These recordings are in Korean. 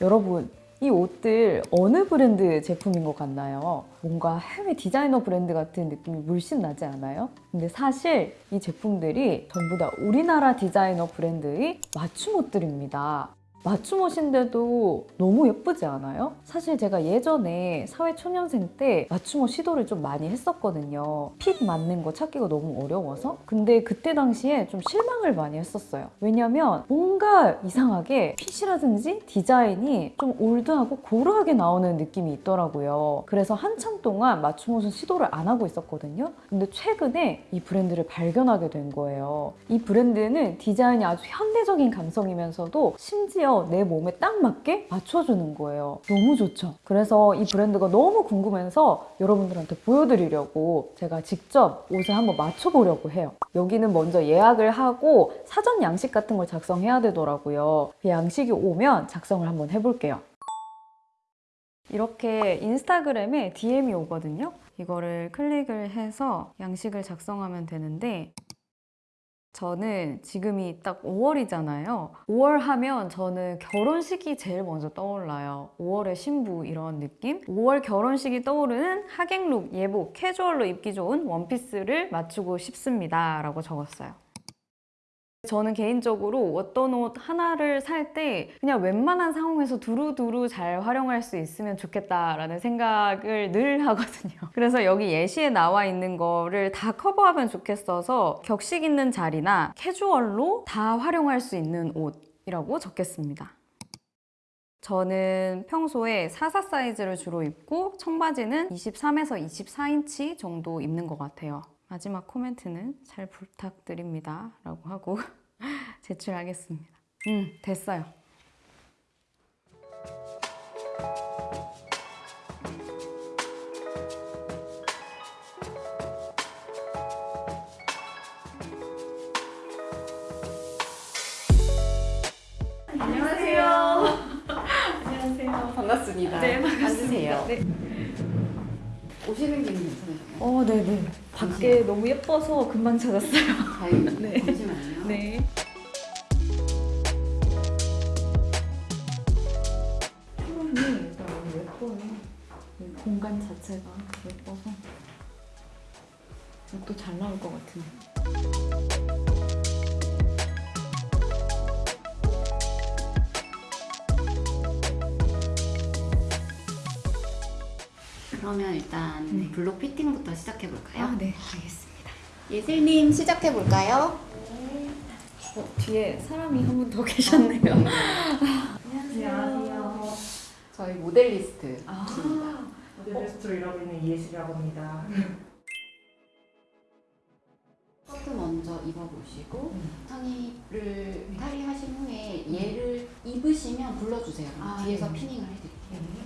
여러분 이 옷들 어느 브랜드 제품인 것 같나요? 뭔가 해외 디자이너 브랜드 같은 느낌이 물씬 나지 않아요? 근데 사실 이 제품들이 전부 다 우리나라 디자이너 브랜드의 맞춤 옷들입니다. 맞춤 옷인데도 너무 예쁘지 않아요? 사실 제가 예전에 사회초년생 때 맞춤 옷 시도를 좀 많이 했었거든요. fit 맞는 거 찾기가 너무 어려워서. 근데 그때 당시에 좀 실망을 많이 했었어요. 왜냐면 뭔가 이상하게 fit이라든지 디자인이 좀 old하고 고루하게 나오는 느낌이 있더라고요. 그래서 한참 동안 맞춤 옷은 시도를 안 하고 있었거든요. 근데 최근에 이 브랜드를 발견하게 된 거예요. 이 브랜드는 디자인이 아주 현대적인 감성이면서도 심지어 내 몸에 딱 맞게 맞춰주는 거예요. 너무 좋죠? 그래서 이 브랜드가 너무 궁금해서 여러분들한테 보여드리려고 제가 직접 옷을 한번 맞춰보려고 해요. 여기는 먼저 예약을 하고 사전 양식 같은 걸 작성해야 되더라고요. 그 양식이 오면 작성을 한번 해볼게요. 이렇게 인스타그램에 DM이 오거든요. 이거를 클릭을 해서 양식을 작성하면 되는데 저는 지금이 딱 5월이잖아요. 5월 하면 저는 결혼식이 제일 먼저 떠올라요. 5월의 신부 이런 느낌? 5월 결혼식이 떠오르는 하객룩, 예복, 캐주얼로 입기 좋은 원피스를 맞추고 싶습니다. 라고 적었어요. 저는 개인적으로 어떤 옷 하나를 살 때 그냥 웬만한 상황에서 두루두루 잘 활용할 수 있으면 좋겠다라는 생각을 늘 하거든요. 그래서 여기 예시에 나와 있는 거를 다 커버하면 좋겠어서 격식 있는 자리나 캐주얼로 다 활용할 수 있는 옷이라고 적겠습니다. 저는 평소에 44 사이즈를 주로 입고 청바지는 23에서 24인치 정도 입는 것 같아요. 마지막 코멘트는 잘 부탁드립니다. 라고 하고 제출하겠습니다. 음, 됐어요. 안녕하세요. 안녕하세요. 반갑습니다. 네, 반갑습니다. 앉으세요. 네. 오시는 길은 괜찮으셨나요? 어, 네네. 밖에 너무 예뻐서 금방 찾았어요. 다행이네요. 네. 잠시만요. 네. 표현이 일단 너무 예뻐요. 이 공간 자체가 예뻐서 또 잘 나올 것 같은데. 그러면 일단 네. 블록 피팅부터 시작해 볼까요? 아, 네, 알겠습니다. 예슬님 시작해 볼까요? 어, 뒤에 사람이 한 분 더 계셨네요. 안녕하세요. 저희 모델리스트. 아, 모델리스트로 일하고 있는 이예슬이라고 합니다. 스커트 먼저 입어보시고 음. 상의를 탈의하신 후에 얘를 입으시면 불러주세요. 아, 뒤에서 네. 피닝을 해드릴게요.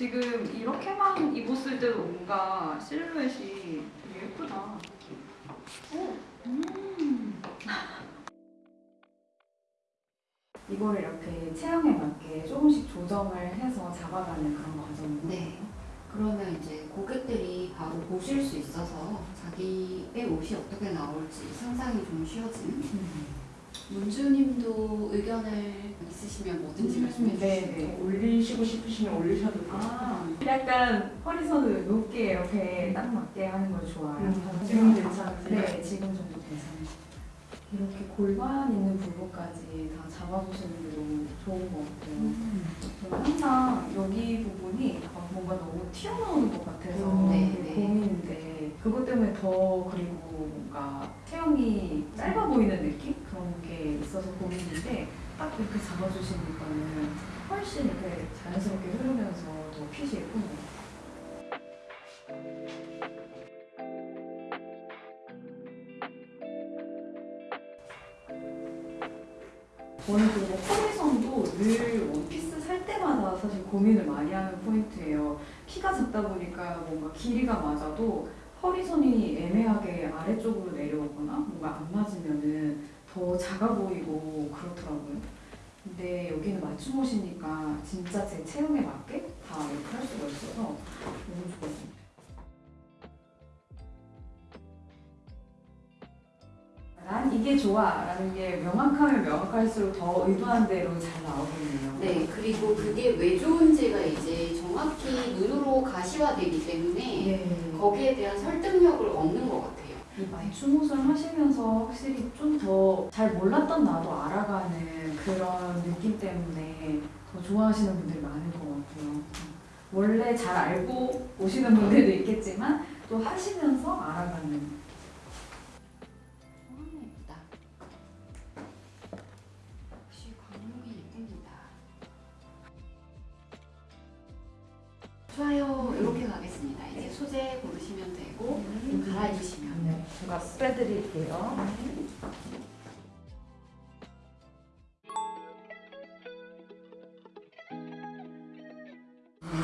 지금 이렇게만 입었을 때도 뭔가 실루엣이 되게 예쁘다. 음. 이거를 이렇게 체형에 맞게 조금씩 조정을 해서 잡아가는 그런 과정인데 네. 그러면 이제 고객들이 바로 보실 수 있어서 자기의 옷이 어떻게 나올지 상상이 좀 쉬워지는 음. 문주님도 의견을 있으시면 뭐든지 말씀해 주세요. 네, 네. 올리시고 싶으시면 올리셔도 돼요. 아, 약간 허리선을 높게 이렇게 딱 맞게 하는 걸 좋아해요. 음, 지금 괜찮으세요? 네, 지금 정도 괜찮아요. 이렇게 골반 있는 부분까지 다 잡아주시는 게 너무 좋은 것 같아요. 음. 항상 여기 부분이 막 뭔가 너무 튀어나오는 것 같아서 음, 네, 네. 고민인데 그것 때문에 더 그리고 뭔가 체형이 짧아 보이는 느낌? 그런 게 있어서 고민인데 딱 이렇게 잡아주시니까는 훨씬 이렇게 자연스럽게 흐르면서 더 핏이 예쁜 것 같아요. 저는 그리고 허리선도 늘 원피스 살 사실 고민을 많이 하는 포인트예요. 키가 작다 보니까 뭔가 길이가 맞아도 허리선이 애매하게 아래쪽으로 내려오거나 뭔가 안 맞으면은 더 작아 보이고 그렇더라고요. 근데 여기는 맞춤 옷이니까 진짜 제 체형에 맞게 다 이렇게 할 수가 있어서 너무 좋았습니다. 난 이게 좋아 라는 게 명확하면 명확할수록 더 의도한 대로 잘 나오겠네요. 네, 그리고 그게 왜 좋은지가 이제 정확히 눈으로 가시화되기 때문에 네. 거기에 대한 설득력을 얻는 것 같아요. 이 맞춤 옷을 하시면서 확실히 좀 더 잘 몰랐던 나도 알아가는 그런 느낌 때문에 더 좋아하시는 분들이 많을 것 같아요. 원래 잘 알고 오시는 분들도 있겠지만 또 하시면서 알아가는. 좋아요. 이렇게 가겠습니다. 이제 소재 고르시면 되고 갈아입으시면 네, 제가 빼드릴게요.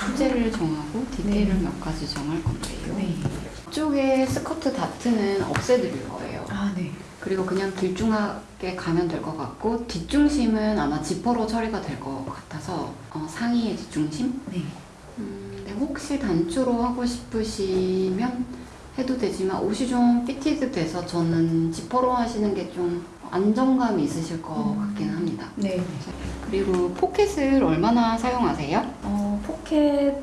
소재를 정하고 디테일을 몇 가지 정할 건데요. 네. 이쪽에 스커트 다트는 없애드릴 거예요. 아, 네. 그리고 그냥 길쭉하게 가면 될 것 같고 뒷중심은 아마 지퍼로 처리가 될 것 같아서 어, 상의의 뒷중심? 네. 음, 네, 혹시 단추로 하고 싶으시면 해도 되지만 옷이 좀 fitted 돼서 저는 지퍼로 하시는 게 좀 안정감이 있으실 것 음. 같긴 합니다. 네. 그리고 포켓을 얼마나 사용하세요? 어, 포켓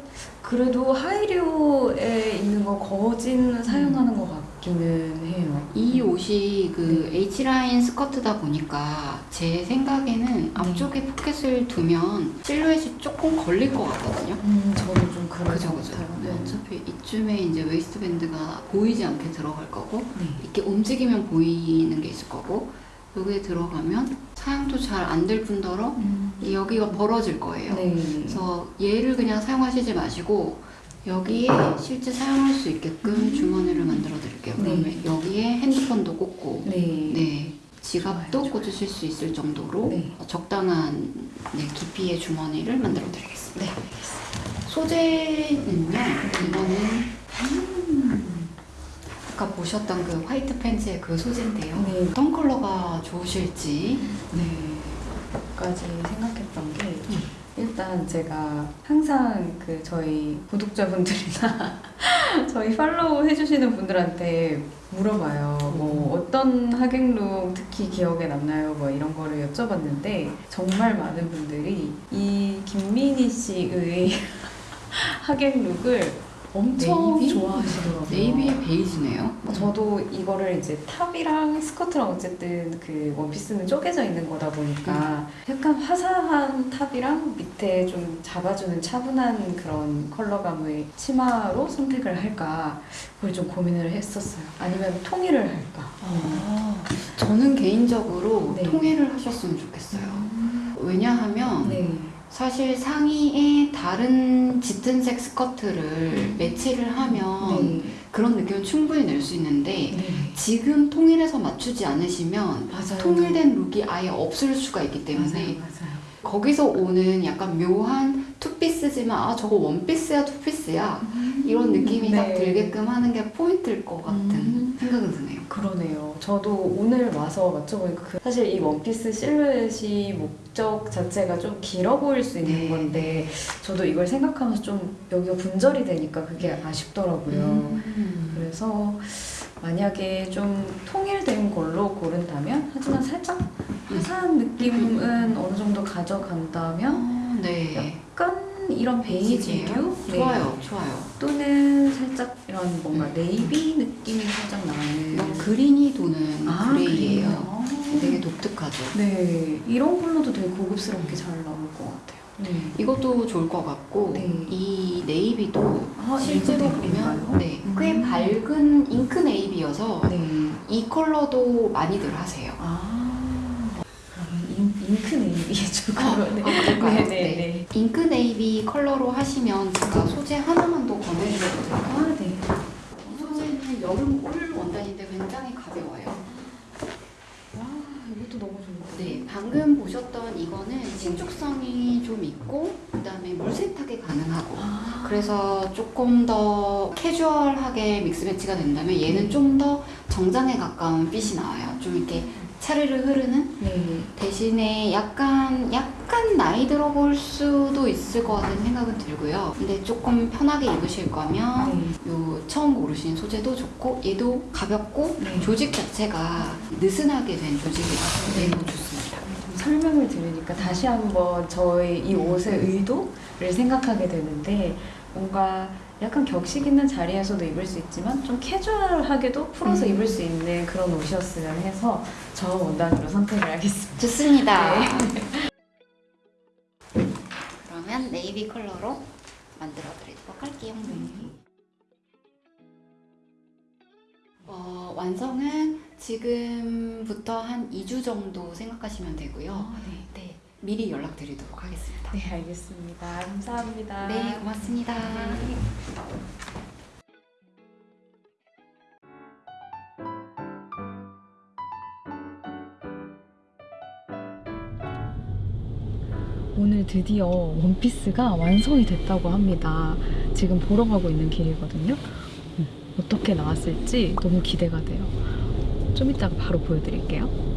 그래도 하의류에 있는 거 거진 사용하는 것 같기는 해요. 이 옷이 그 H라인 스커트다 보니까 제 생각에는 앞쪽에 포켓을 두면 실루엣이 조금 걸릴 것 같거든요. 음, 저도 좀 그런 그죠, 것 그죠. 네, 어차피 이쯤에 이제 waistband가 보이지 않게 들어갈 거고, 네. 이렇게 움직이면 보이는 게 있을 거고, 여기에 들어가면 사용도 잘 안 될 뿐더러 음. 이 여기가 벌어질 거예요. 네. 그래서 얘를 그냥 사용하시지 마시고 여기에 실제 사용할 수 있게끔 주머니를 만들어 드릴게요. 네. 그러면 여기에 핸드폰도 꽂고 네. 네. 지갑도 좋아요, 좋아요. 꽂으실 수 있을 정도로 네. 적당한 네, 깊이의 주머니를 만들어 드리겠습니다. 네. 소재는요, 이거는 아까 보셨던 그 화이트 팬츠의 그 소재인데요. 네. 어떤 컬러가 좋으실지 네. 까지 생각했던 게 일단 제가 항상 그 저희 구독자분들이나 저희 팔로우 해주시는 분들한테 물어봐요. 뭐 어떤 하객룩 특히 기억에 남나요? 뭐 이런 거를 여쭤봤는데 정말 많은 분들이 이 김민희 씨의 하객룩을 엄청 네이비? 좋아하시더라고요. navy의 베이지네요. 어, 저도 이거를 이제 top이랑 스커트랑 어쨌든 그 원피스는 쪼개져 있는 거다 보니까 약간 화사한 top이랑 밑에 좀 잡아주는 차분한 그런 컬러감의 치마로 선택을 할까 그걸 좀 고민을 했었어요. 아니면 통일을 할까. 저는 개인적으로 네. 통일을 하셨으면 좋겠어요. 왜냐하면 네. 사실 상의에 다른 짙은 색 스커트를 매치를 하면 네. 그런 느낌을 충분히 낼 수 있는데 네. 지금 통일해서 맞추지 않으시면 맞아요. 통일된 룩이 아예 없을 수가 있기 때문에 맞아요. 맞아요. 거기서 오는 약간 묘한 투피스지만 아 저거 원피스야 투피스야 이런 느낌이 딱 네. 들게끔 하는 게 포인트일 것 같은 음. 생각은 드네요. 그러네요. 저도 오늘 와서 맞춰보니까 그 사실 이 원피스 실루엣이 목적 자체가 좀 길어 보일 수 있는 네. 건데 저도 이걸 생각하면서 좀 여기가 분절이 되니까 그게 아쉽더라고요. 음. 그래서 만약에 좀 통일된 걸로 고른다면 하지만 살짝 화사한 느낌은 어느 정도 가져간다면 어, 네. 약간 이런 베이지류 네. 좋아요, 좋아요. 또는 살짝 이런 뭔가 네이비 느낌이 살짝 나는 이건 green이 도는 아, gray예요. 그래요? 되게 독특하죠. 네, 이런 컬러도 되게 고급스럽게 잘 나올 것 같아요. 네. 이것도 좋을 것 같고 네. 이 navy도 아, 실제로 보면? 네, 꽤 음. 밝은 잉크 navy여서 네. 이 컬러도 많이들 하세요. 아, 잉, 잉크 navy의 쪽으로. 아, 네. 그럴까요? 네, 네, 네. 네. 잉크 네이비 컬러로 하시면 제가 소재 하나만 더 권해드려도 될까요? 아, 네. 이 소재는 여름 울 원단인데 굉장히 가벼워요. 와, 이것도 너무 좋은데. 네, 방금 보셨던 이거는 신축성이 좀 있고 그다음에 물 세탁이 가능하고 그래서 조금 더 캐주얼하게 믹스 매치가 된다면 얘는 좀 더 정장에 가까운 핏이 나와요. 좀 이렇게 차르르 흐르는 네. 대신에 약간 약간 나이 들어 볼 수도 있을 것 같은 생각은 들고요. 근데 조금 편하게 입으실 거면 네. 요 처음 고르신 소재도 좋고 얘도 가볍고 네. 조직 자체가 느슨하게 된 조직이라서 네. 얘도 좋습니다. 설명을 들으니까 다시 한번 저의 이 옷의 의도를 생각하게 되는데 뭔가 약간 격식 있는 자리에서도 입을 수 있지만 좀 캐주얼하게도 풀어서 음. 입을 수 있는 그런 옷이었으면 해서 저 원단으로 선택을 하겠습니다. 좋습니다. 네. 그러면 네이비 컬러로 만들어 드리도록 할게요. 어, 완성은 지금부터 한 2주 정도 생각하시면 되고요. 네. 네, 미리 연락드리도록 하겠습니다. 네, 알겠습니다. 감사합니다. 네, 고맙습니다. 오늘 드디어 원피스가 완성이 됐다고 합니다. 지금 보러 가고 있는 길이거든요. 음, 어떻게 나왔을지 너무 기대가 돼요. 좀 이따가 바로 보여드릴게요.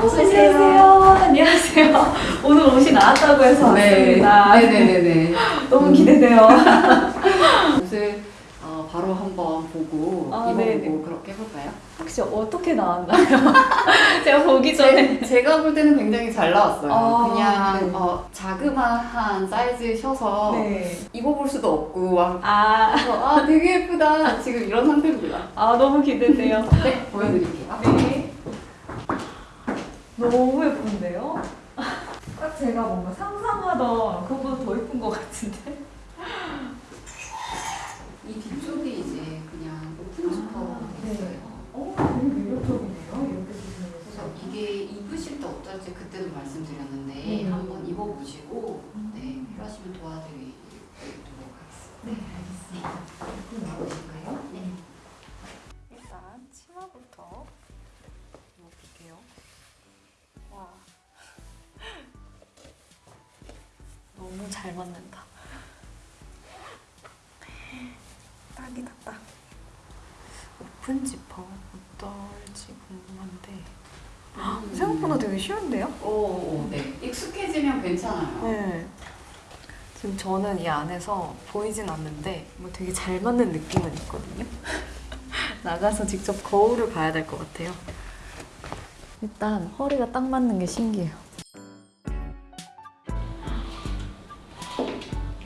안녕하세요. 안녕하세요. 오늘 옷이 나왔다고 해서 왔습니다. 네네네네. 너무 기대돼요. 옷을 어, 바로 한번 보고 아, 입어보고. 그렇게 해볼까요? 혹시 어떻게 나왔나요? 제가 보기 전에. 제, 제가 볼 때는 굉장히 잘 나왔어요. 아, 그냥 네. 어, 자그마한 사이즈셔서 네. 입어볼 수도 없고 막 아, 그래서 아 되게 예쁘다 지금 이런 상태입니다. 아 너무 기대돼요. 네 보여드릴게요. 네. 너무 예쁜데요? 딱 제가 뭔가 상상하던 그거보다 더 예쁜 것 같은데? 이 뒤쪽이 이제 그냥 오픈 지퍼가 아, 네. 있어요. 어, 되게 매력적이네요. 이렇게 보시면서. 이게 입으실 때 어떨지 그때도 말씀드렸는데 네. 한번 입어보시고 네 필요하시면 도와드리도록 하겠습니다. 네, 알겠습니다. 되게 쉬운데요? 오, 오, 네. 익숙해지면 괜찮아요. 네. 지금 저는 이 안에서 보이진 않는데 뭐 되게 잘 맞는 느낌은 있거든요. 나가서 직접 거울을 봐야 될 것 같아요. 일단 허리가 딱 맞는 게 신기해요.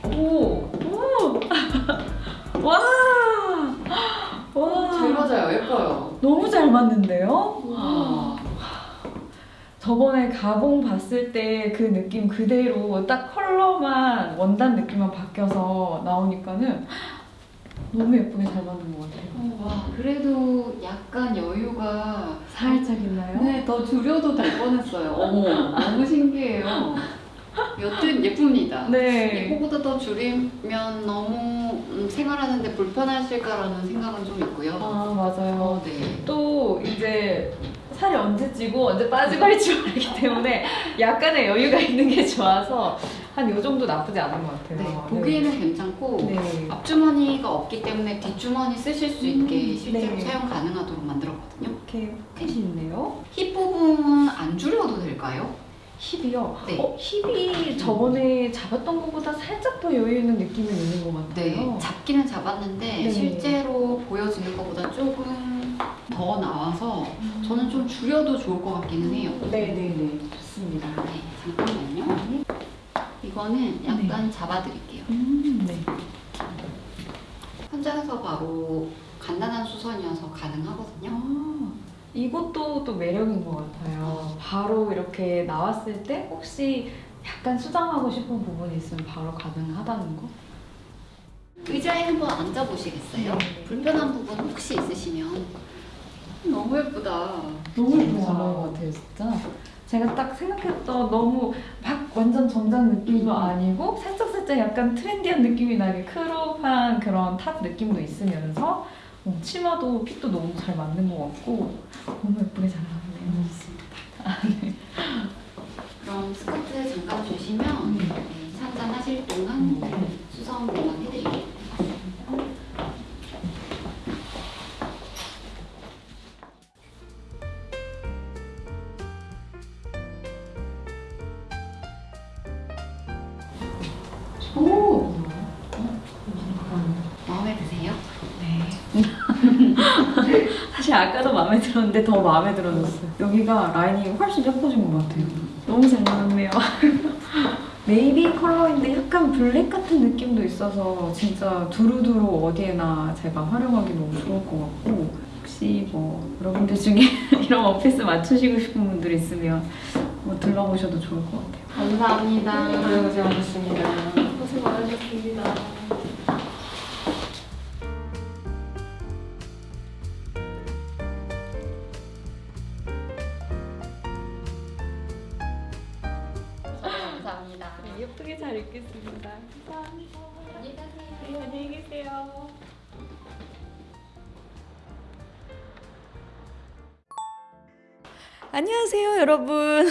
오! 오! 와! 와! 잘 맞아요. 예뻐요. 너무 잘 맞는데요? 와. 저번에 가봉 봤을 때 그 느낌 그대로 딱 컬러만 원단 느낌만 바뀌어서 나오니까는 너무 예쁘게 잘 맞는 것 같아요. 와, 그래도 약간 여유가 살짝 있나요? 네, 더 줄여도 될 뻔했어요. 어머, 너무 신기해요. 여튼 예쁩니다. 네. 이거보다 더 줄이면 너무 음, 생활하는데 불편하실까라는 생각은 좀 있고요. 아 맞아요. 어, 네. 또 이제 살이 언제 찌고 언제 빠지고 할지 모르기 때문에 약간의 여유가 있는 게 좋아서 한 요 정도 나쁘지 않은 것 같아요. 네, 보기에는 괜찮고 네. 앞주머니가 없기 때문에 뒷주머니 쓰실 수 있게 음, 실제로 네. 사용 가능하도록 만들었거든요. 이렇게 핏이 있네요. 힙 부분 안 줄여도 될까요? 힙이요. 네. 어, 힙이 저번에 잡았던 것보다 살짝 더 여유 있는 느낌이 있는 것 같아요. 네, 잡기는 잡았는데 네. 실제로 보여지는 것보다 조금 더 나와서 저는 좀 줄여도 좋을 것 같기는 해요. 네네네. 좋습니다. 네, 잠깐만요. 이거는 약간 잡아드릴게요. 음, 네. 현장에서 바로 간단한 수선이어서 가능하거든요. 아, 이것도 또 매력인 것 같아요. 바로 이렇게 나왔을 때 혹시 약간 수정하고 싶은 부분이 있으면 바로 가능하다는 거? 의자에 한번 앉아보시겠어요? 네. 불편한 부분 혹시 있으시면 너무 예쁘다. 너무 예쁘게 잘 나온 것 같아요, 진짜. 제가 딱 생각했던 너무 막 완전 정장 느낌도 음. 아니고 살짝 살짝 약간 trendy한 느낌이 나게 crop한 그런 top 느낌도 있으면서 어, 치마도 fit도 너무 잘 맞는 것 같고 너무 예쁘게 잘 나왔네요. 그럼 그럼 스커트 사실 아까도 마음에 들었는데 더 마음에 들어졌어요. 여기가 라인이 훨씬 예뻐진 것 같아요. 너무 잘 나왔네요. 네이비 컬러인데 약간 black 같은 느낌도 있어서 진짜 두루두루 어디에나 제가 활용하기 너무 좋을 것 같고 혹시 뭐 여러분들 중에 이런 원피스 맞추시고 싶은 분들 있으면 뭐 들러보셔도 좋을 것 같아요. 감사합니다. 네. 고생 많으셨습니다. 입겠습니다. 감사합니다. 네, 안녕히 계세요. 안녕하세요, 여러분.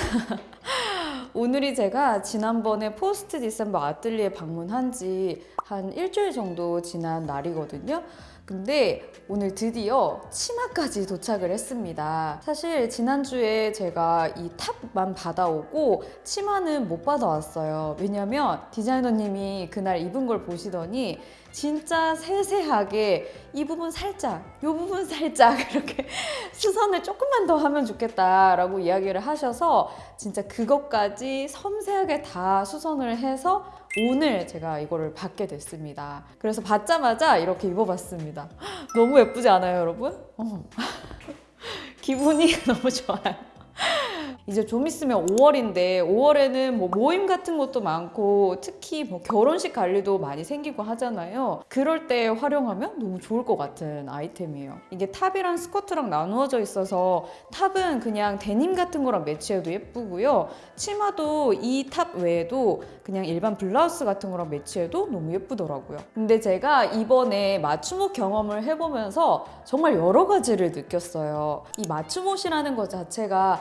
오늘이 제가 지난번에 포스트 디셈버 아틀리에 방문한 지 한 일주일 정도 지난 날이거든요. 근데 오늘 드디어 치마까지 도착을 했습니다. 사실 지난주에 제가 이 top만 받아오고 치마는 못 받아왔어요. 왜냐면 디자이너님이 그날 입은 걸 보시더니 진짜 세세하게 이 부분 살짝, 이 부분 살짝 이렇게 수선을 조금만 더 하면 좋겠다라고 이야기를 하셔서 진짜 그것까지 섬세하게 다 수선을 해서 오늘 제가 이거를 받게 됐습니다. 그래서 받자마자 이렇게 입어봤습니다. 너무 예쁘지 않아요, 여러분? 어. 기분이 너무 좋아요. 이제 좀 있으면 5월인데 5월에는 뭐 모임 같은 것도 많고 특히 뭐 결혼식 관리도 많이 생기고 하잖아요. 그럴 때 활용하면 너무 좋을 것 같은 아이템이에요. 이게 탑이랑 스커트랑 나누어져 있어서 top은 그냥 데님 같은 거랑 매치해도 예쁘고요. 치마도 이 top 외에도 그냥 일반 블라우스 같은 거랑 매치해도 너무 예쁘더라고요. 근데 제가 이번에 맞춤옷 경험을 해보면서 정말 여러 가지를 느꼈어요. 이 맞춤옷이라는 것 자체가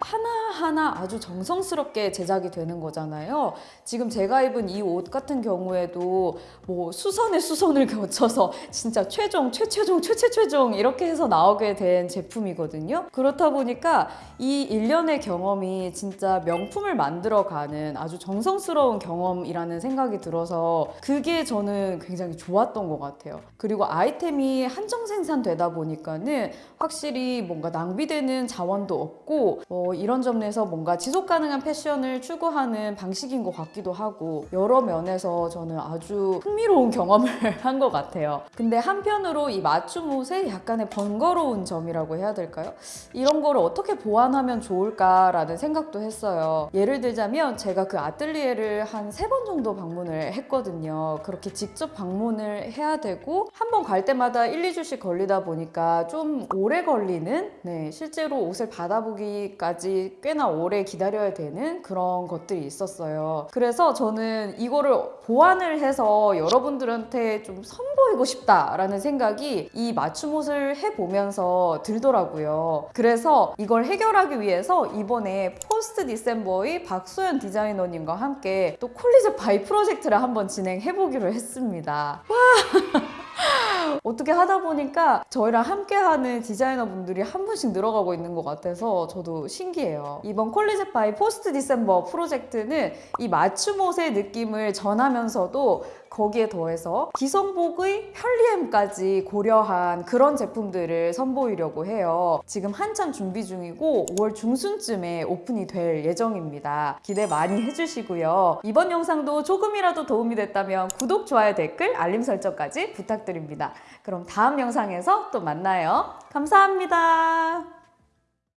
하나하나 아주 정성스럽게 제작이 되는 거잖아요. 지금 제가 입은 이 옷 같은 경우에도 뭐 수선에 수선을 거쳐서 진짜 최종, 최최종, 최최최종 이렇게 해서 나오게 된 제품이거든요. 그렇다 보니까 이 일련의 경험이 진짜 명품을 만들어가는 아주 정성스러운 경험이라는 생각이 들어서 그게 저는 굉장히 좋았던 것 같아요. 그리고 아이템이 한정 생산되다 보니까는 확실히 뭔가 낭비되는 자원도 없고 어, 이런 점에서 뭔가 지속 가능한 패션을 추구하는 방식인 것 같기도 하고 여러 면에서 저는 아주 흥미로운 경험을 한 것 같아요. 근데 한편으로 이 맞춤 옷의 약간의 번거로운 점이라고 해야 될까요? 이런 거를 어떻게 보완하면 좋을까라는 생각도 했어요. 예를 들자면 제가 그 아틀리에를 한 세 번 정도 방문을 했거든요. 그렇게 직접 방문을 해야 되고 한 번 갈 때마다 1, 2주씩 걸리다 보니까 좀 오래 걸리는 네, 실제로 옷을 받아보기까지 꽤나 오래 기다려야 되는 그런 것들이 있었어요. 그래서 저는 이거를 보완을 해서 여러분들한테 좀 선보이고 싶다라는 생각이 이 맞춤 옷을 해보면서 들더라고요. 그래서 이걸 해결하기 위해서 이번에 Post December의 박소연 디자이너님과 함께 또 콜리즈 바이 프로젝트를 한번 진행해보기로 했습니다. 어떻게 하다 보니까 저희랑 함께하는 디자이너 분들이 한 분씩 늘어가고 있는 것 같아서 저도 신기해요. 이번 콜리즈 바이 Post December 프로젝트는 이 맞춤 옷의 느낌을 전하면서도 거기에 더해서 기성복의 편리함까지 고려한 그런 제품들을 선보이려고 해요. 지금 한참 준비 중이고 5월 중순쯤에 오픈이 될 예정입니다. 기대 많이 해주시고요. 이번 영상도 조금이라도 도움이 됐다면 구독, 좋아요, 댓글, 알림 설정까지 부탁드립니다. 그럼 다음 영상에서 또 만나요. 감사합니다.